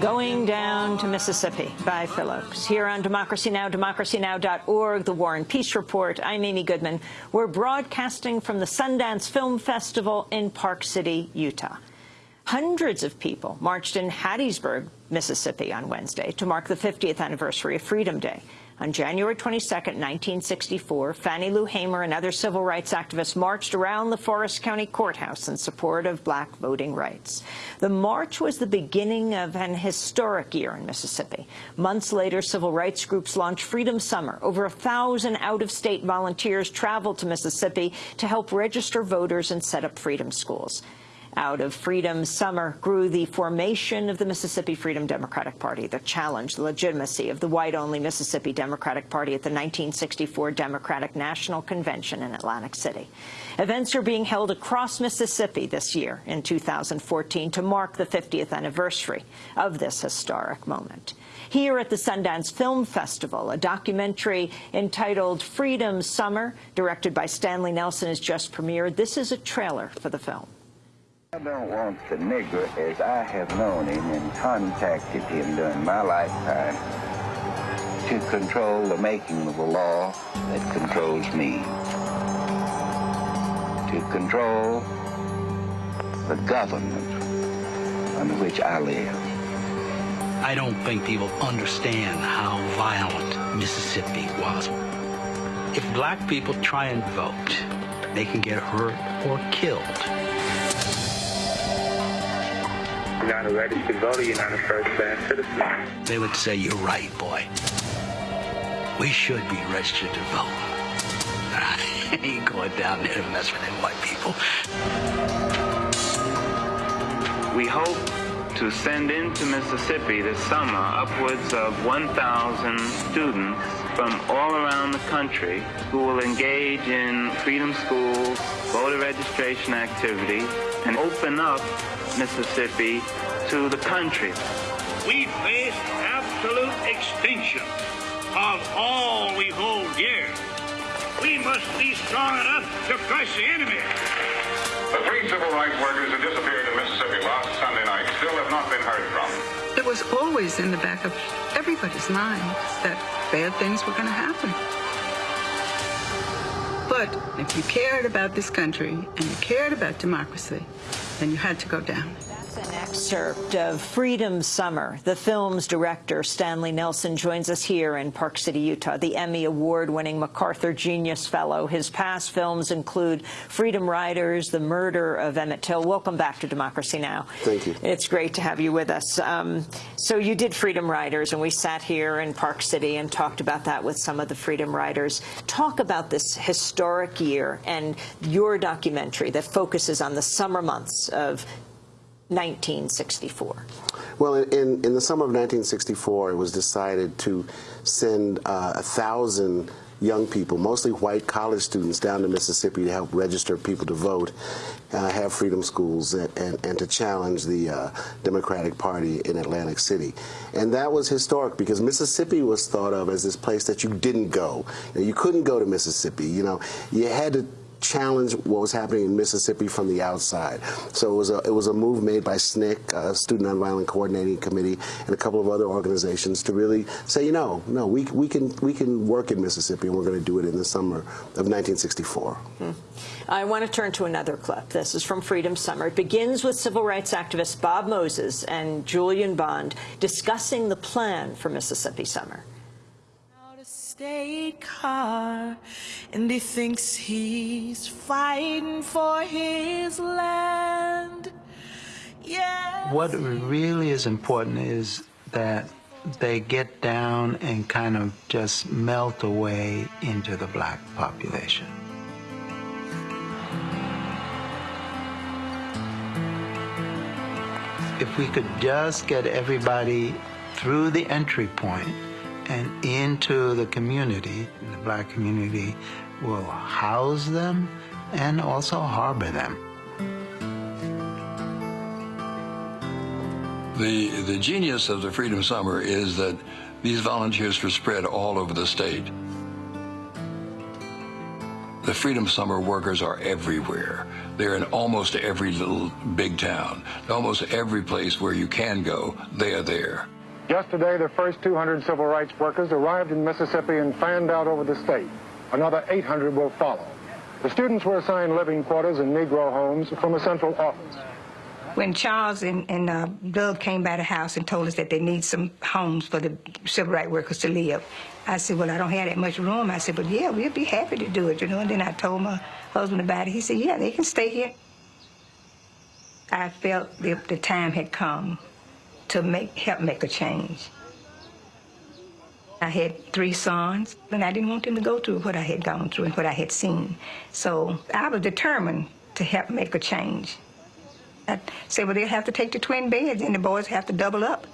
Going Down to Mississippi by Phillips. Here on Democracy Now!, democracynow.org, The War and Peace Report. I'm Amy Goodman. We're broadcasting from the Sundance Film Festival in Park City, Utah. Hundreds of people marched in Hattiesburg, Mississippi on Wednesday to mark the 50th anniversary of Freedom Day. On January 22, 1964, Fannie Lou Hamer and other civil rights activists marched around the Forrest County Courthouse in support of black voting rights. The march was the beginning of an historic year in Mississippi. Months later, civil rights groups launched Freedom Summer. Over a thousand out-of-state volunteers traveled to Mississippi to help register voters and set up freedom schools. Out of Freedom Summer grew the formation of the Mississippi Freedom Democratic Party that challenged the legitimacy of the white-only Mississippi Democratic Party at the 1964 Democratic National Convention in Atlantic City. Events are being held across Mississippi this year in 2014 to mark the 50th anniversary of this historic moment. Here at the Sundance Film Festival, a documentary entitled Freedom Summer, directed by Stanley Nelson, has just premiered. This is a trailer for the film. I don't want the nigger as I have known him and contacted him during my lifetime to control the making of a law that controls me. To control the government under which I live. I don't think people understand how violent Mississippi was. If black people try and vote, they can get hurt or killed. Not a registered voter, you're not a first-class citizen. They would say, you're right, boy. We should be registered to vote. But I ain't going down there to mess with them white people. We hope to send into Mississippi this summer upwards of 1,000 students from all around the country who will engage in freedom schools, voter registration activities, and open up Mississippi to the country. We face absolute extinction of all we hold dear. We must be strong enough to crush the enemy. The three civil rights workers who disappeared in Mississippi last Sunday night still have not been heard from. It was always in the back of everybody's mind that bad things were going to happen. But if you cared about this country and you cared about democracy, then you had to go down. An excerpt of Freedom Summer. The film's director, Stanley Nelson, joins us here in Park City, Utah, the Emmy Award-winning MacArthur Genius Fellow. His past films include Freedom Riders, The Murder of Emmett Till. Welcome back to Democracy Now! Thank you. It's great to have you with us. Um, so you did Freedom Riders, and we sat here in Park City and talked about that with some of the Freedom Riders. Talk about this historic year and your documentary that focuses on the summer months of 1964? Well, in, in the summer of 1964, it was decided to send uh, a thousand young people, mostly white college students, down to Mississippi to help register people to vote, uh, have freedom schools, and, and, and to challenge the uh, Democratic Party in Atlantic City. And that was historic because Mississippi was thought of as this place that you didn't go. You, know, you couldn't go to Mississippi. You know, you had to challenge what was happening in Mississippi from the outside. So it was a, it was a move made by SNCC, uh, Student Nonviolent Coordinating Committee, and a couple of other organizations to really say, you know, no, we, we, can, we can work in Mississippi, and we're going to do it in the summer of 1964. Hmm. I want to turn to another clip. This is from Freedom Summer. It begins with civil rights activists Bob Moses and Julian Bond discussing the plan for Mississippi Summer state car and he thinks he's fighting for his land. What really is important is that they get down and kind of just melt away into the black population. If we could just get everybody through the entry point and into the community. The black community will house them and also harbor them. The, the genius of the Freedom Summer is that these volunteers were spread all over the state. The Freedom Summer workers are everywhere. They're in almost every little big town. Almost every place where you can go, they are there. Yesterday, the first 200 civil rights workers arrived in Mississippi and fanned out over the state. Another 800 will follow. The students were assigned living quarters in Negro homes from a central office. When Charles and, and uh, Doug came by the house and told us that they need some homes for the civil rights workers to live, I said, well, I don't have that much room. I said, but yeah, we'll be happy to do it, you know. And then I told my husband about it. He said, yeah, they can stay here. I felt the, the time had come to make help make a change. I had three sons, and I didn't want them to go through what I had gone through and what I had seen. So I was determined to help make a change. I said, well, they'll have to take the twin beds, and the boys have to double up.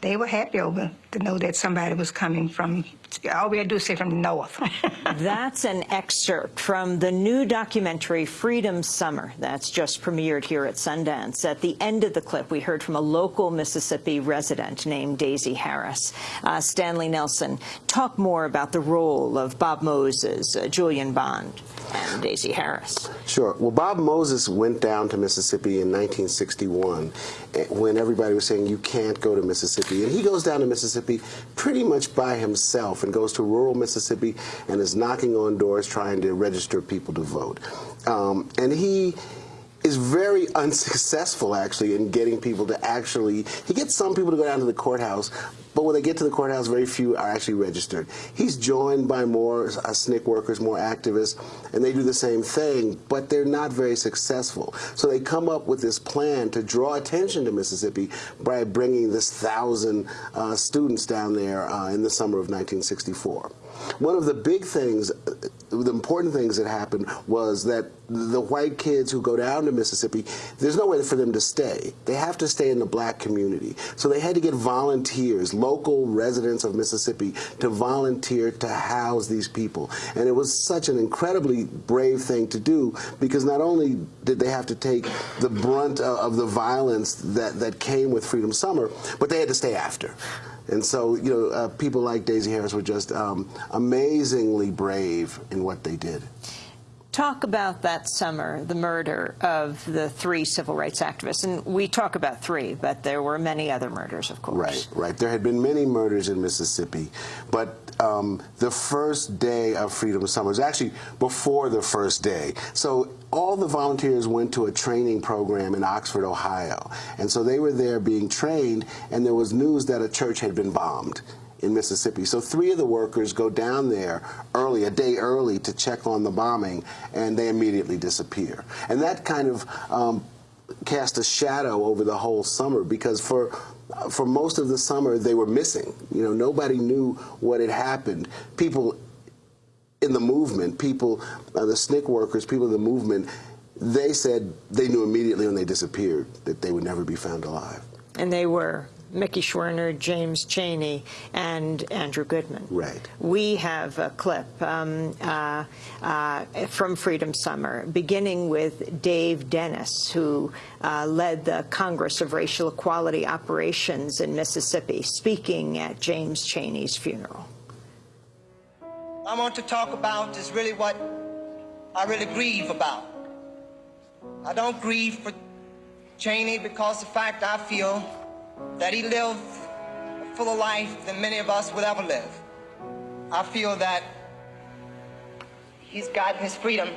They were happy over to know that somebody was coming from, all we had to do is say from the north. That's an excerpt from the new documentary Freedom Summer that's just premiered here at Sundance. At the end of the clip, we heard from a local Mississippi resident named Daisy Harris. Uh, Stanley Nelson, talk more about the role of Bob Moses, uh, Julian Bond, and Daisy Harris. Sure. Well, Bob Moses went down to Mississippi in 1961 eh, when everybody was saying you can't go to Mississippi. And he goes down to Mississippi pretty much by himself and goes to rural Mississippi and is knocking on doors trying to register people to vote. Um, and he is very unsuccessful actually in getting people to actually he gets some people to go down to the courthouse but when they get to the courthouse very few are actually registered. He's joined by more uh, SNCC workers more activists and they do the same thing but they're not very successful. So they come up with this plan to draw attention to Mississippi by bringing this thousand uh, students down there uh, in the summer of 1964 one of the big things, the important things that happened was that the white kids who go down to Mississippi, there's no way for them to stay. They have to stay in the black community. So they had to get volunteers, local residents of Mississippi, to volunteer to house these people. And it was such an incredibly brave thing to do because not only did they have to take the brunt of the violence that, that came with Freedom Summer, but they had to stay after. And so, you know, uh, people like Daisy Harris were just um, amazingly brave in what they did. Talk about that summer, the murder of the three civil rights activists. And we talk about three, but there were many other murders, of course. Right, right. There had been many murders in Mississippi, but um, the first day of Freedom Summer was actually before the first day. So all the volunteers went to a training program in Oxford, Ohio. And so they were there being trained, and there was news that a church had been bombed in Mississippi. So three of the workers go down there early, a day early, to check on the bombing, and they immediately disappear. And that kind of um, cast a shadow over the whole summer because for for most of the summer they were missing. You know, nobody knew what had happened. People in the movement, people, uh, the SNCC workers, people in the movement, they said they knew immediately when they disappeared that they would never be found alive. And they were. Mickey Schwerner, James Chaney, and Andrew Goodman. Right. We have a clip um, uh, uh, from Freedom Summer, beginning with Dave Dennis, who uh, led the Congress of Racial Equality Operations in Mississippi, speaking at James Chaney's funeral. I want to talk about is really what I really grieve about. I don't grieve for Chaney because the fact I feel that he lived a fuller life than many of us will ever live. I feel that he's gotten his freedom.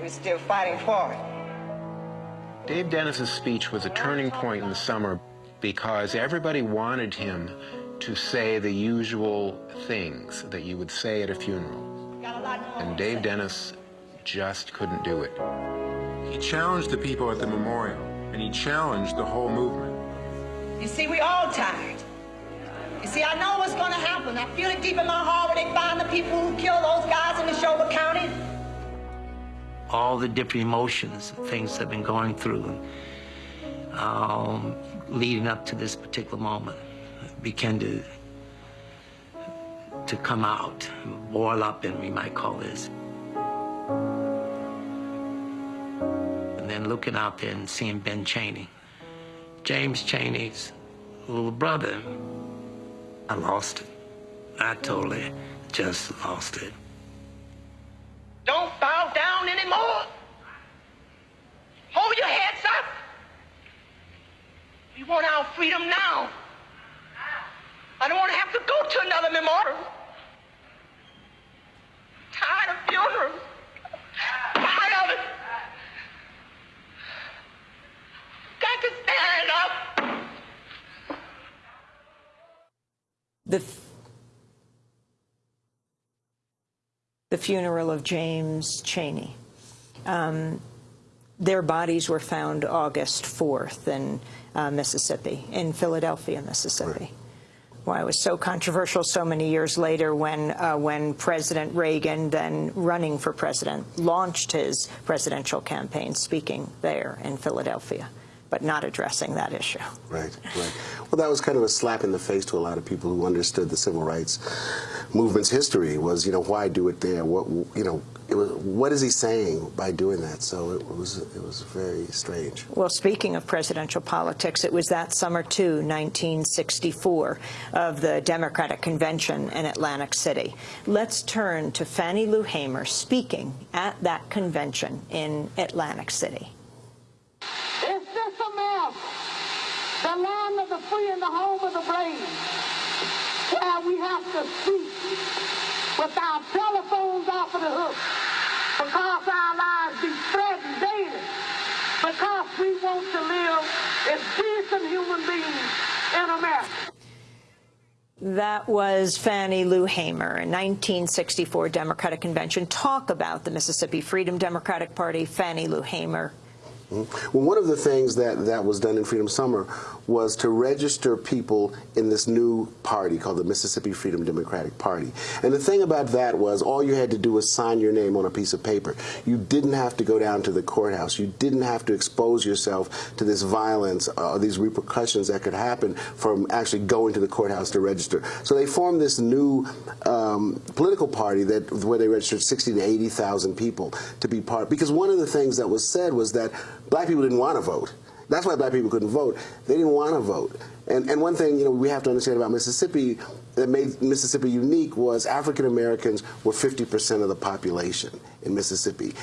We're still fighting for it. Dave Dennis's speech was a turning point in the summer because everybody wanted him to say the usual things that you would say at a funeral. And Dave Dennis just couldn't do it. He challenged the people at the memorial, and he challenged the whole movement. You see, we all tired. You see, I know what's going to happen. I feel it deep in my heart when they find the people who killed those guys in Neshoba County. All the different emotions and things I've been going through um, leading up to this particular moment began to to come out, boil up, and we might call this. And then looking out there and seeing Ben Chaney, James Chaney's little brother. I lost it. I totally just lost it. Don't bow down anymore. Hold your heads up. We want our freedom now. I don't want to have to go to another memorial. Tired of funerals. Tired of it. Got to stand up. The, the funeral of James Chaney. Um, their bodies were found August 4th in uh, Mississippi, in Philadelphia, Mississippi. Right. Why it was so controversial so many years later when, uh, when President Reagan, then running for president, launched his presidential campaign speaking there in Philadelphia but not addressing that issue. Right, right. Well, that was kind of a slap in the face to a lot of people who understood the civil rights movement's history was, you know, why do it there? What, you know, was, what is he saying by doing that? So it was, it was very strange. Well, speaking of presidential politics, it was that summer, too, 1964, of the Democratic Convention in Atlantic City. Let's turn to Fannie Lou Hamer speaking at that convention in Atlantic City. The land of the free and the home of the brave, where we have to speak with our telephones off of the hook because our lives be threatened daily, because we want to live as decent human beings in America. That was Fannie Lou Hamer, a 1964 Democratic Convention. Talk about the Mississippi Freedom Democratic Party, Fannie Lou Hamer, well, one of the things that, that was done in Freedom Summer was to register people in this new party called the Mississippi Freedom Democratic Party. And the thing about that was all you had to do was sign your name on a piece of paper. You didn't have to go down to the courthouse. You didn't have to expose yourself to this violence or uh, these repercussions that could happen from actually going to the courthouse to register. So they formed this new um, political party that where they registered 60 to 80,000 people to be part. Because one of the things that was said was that black people didn't want to vote. That's why black people couldn't vote. They didn't want to vote. And, and one thing you know we have to understand about Mississippi that made Mississippi unique was African Americans were 50% of the population in Mississippi,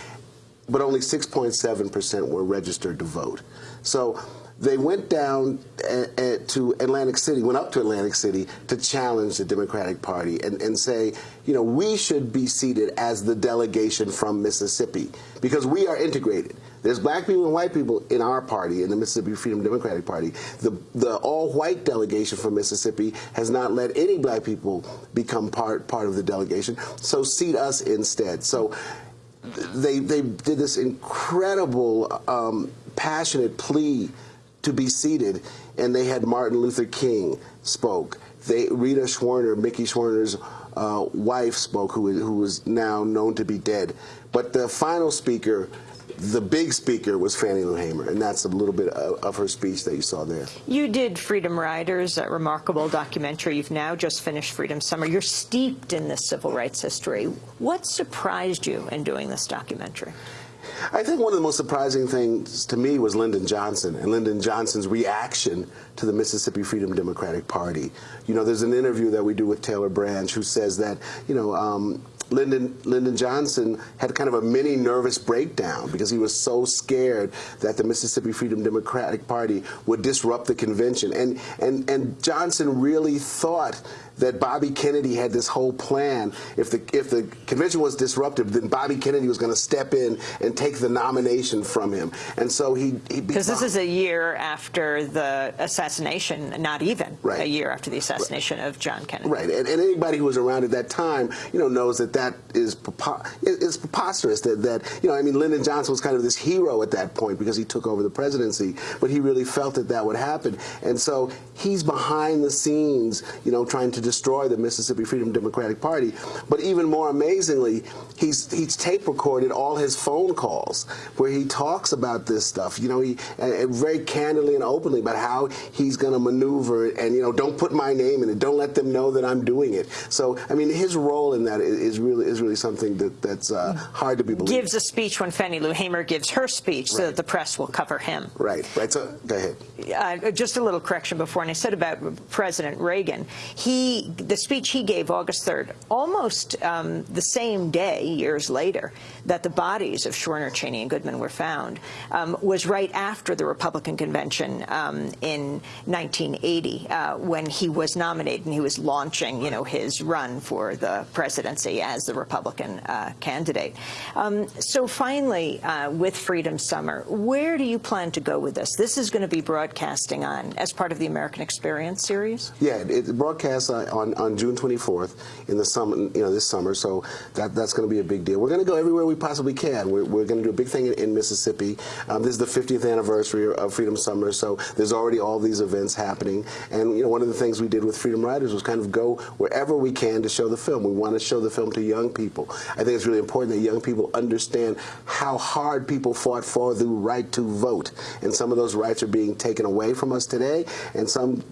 but only 6.7% were registered to vote. So they went down eh, eh, to Atlantic City, went up to Atlantic City to challenge the Democratic Party and, and say, you know, we should be seated as the delegation from Mississippi because we are integrated. There's black people and white people in our party, in the Mississippi Freedom Democratic Party. The, the all-white delegation from Mississippi has not let any black people become part, part of the delegation, so seat us instead. So they, they did this incredible, um, passionate plea to be seated, and they had Martin Luther King spoke. They, Rita Schwerner, Mickey Schwerner's uh, wife spoke, who, who was now known to be dead. But the final speaker the big speaker was Fannie Lou Hamer, and that's a little bit of, of, her speech that you saw there. You did Freedom Riders, a remarkable documentary. You've now just finished Freedom Summer. You're steeped in this civil rights history. What surprised you in doing this documentary? I think one of the most surprising things to me was Lyndon Johnson and Lyndon Johnson's reaction to the Mississippi Freedom Democratic Party. You know, there's an interview that we do with Taylor Branch who says that, you know, um, Lyndon, Lyndon Johnson had kind of a mini nervous breakdown because he was so scared that the Mississippi Freedom Democratic Party would disrupt the convention. And, and, and Johnson really thought that Bobby Kennedy had this whole plan. If the if the convention was disrupted, then Bobby Kennedy was going to step in and take the nomination from him. And so he because this is a year after the assassination, not even right. a year after the assassination right. of John Kennedy. Right, and, and, anybody who was around at that time, you know, knows that that is is preposterous. That that you know, I mean, Lyndon Johnson was kind of this hero at that point because he took over the presidency, but he really felt that that would happen, and so he's behind the scenes, you know, trying to destroy the Mississippi Freedom Democratic Party. But even more amazingly, he's he's tape recorded all his phone calls where he talks about this stuff. You know, he and very candidly and openly about how he's going to maneuver and you know, don't put my name in it. Don't let them know that I'm doing it. So, I mean, his role in that is really is really something that that's uh, hard to be believed. Gives a speech when Fannie Lou Hamer gives her speech, right. so that the press will cover him. Right. Right. So, go ahead. Uh, just a little correction before, and I said about President Reagan. He he, the speech he gave August 3rd, almost um, the same day, years later, that the bodies of Schwerner, Chaney, and Goodman were found, um, was right after the Republican convention um, in 1980, uh, when he was nominated and he was launching, you know, his run for the presidency as the Republican uh, candidate. Um, so finally, uh, with Freedom Summer, where do you plan to go with this? This is going to be broadcasting on as part of the American Experience series. Yeah, it broadcasts uh, on on June 24th in the summer, you know, this summer. So that that's going to be a big deal. We're going to go everywhere we possibly can. We're, we're going to do a big thing in, in Mississippi. Um, this is the 50th anniversary of Freedom Summer, so there's already all these events happening. And you know, one of the things we did with Freedom Riders was kind of go wherever we can to show the film. We want to show the film to young people. I think it's really important that young people understand how hard people fought for the right to vote, and some of those rights are being taken away from us today, and some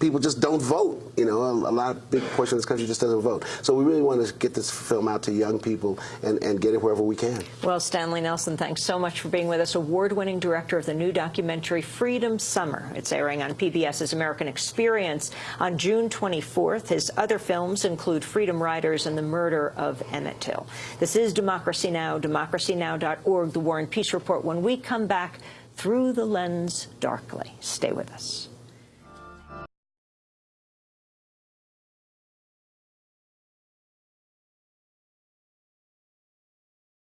people just don't vote. You know, a, a lot, big portion of this country just doesn't vote. So we really want to get this film out to young people and, and get it wherever we can. Well, Stanley Nelson, thanks so much for being with us. Award-winning director of the new documentary Freedom Summer. It's airing on PBS's American Experience on June 24th. His other films include Freedom Riders and The Murder of Emmett Till. This is Democracy Now!, democracynow.org, The War and Peace Report. When we come back, through the lens darkly. Stay with us.